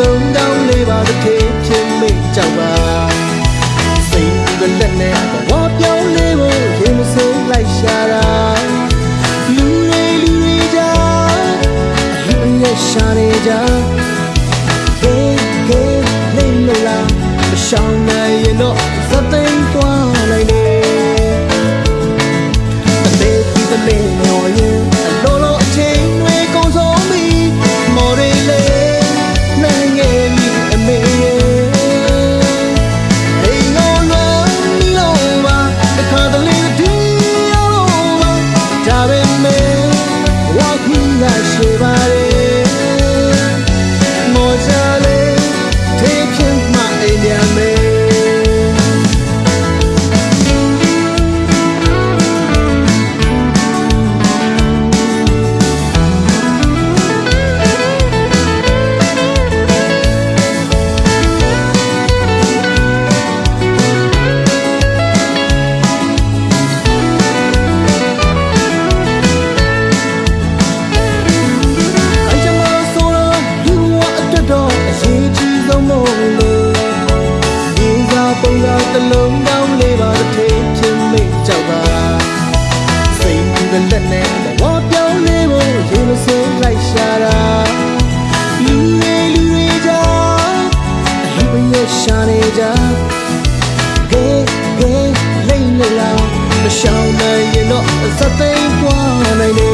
လုံးတောင်းလေးပါတစ်ခေချင်းမိတ်ကြောက်ပါစိတ်ကလက်နဲ့ဘဝပြောင်းလေးဖို့ရင်မစိလိုက်ရှာတာလူတွေလူတွေကြာလူရဲ့ရှာနေကြ Hey hey လိမ့်လို့လားမရှောင် paredes. လို့လားမရှောင်နိုင်ရင်တော့အသက်သိမ်းသွားနိုင်တယ်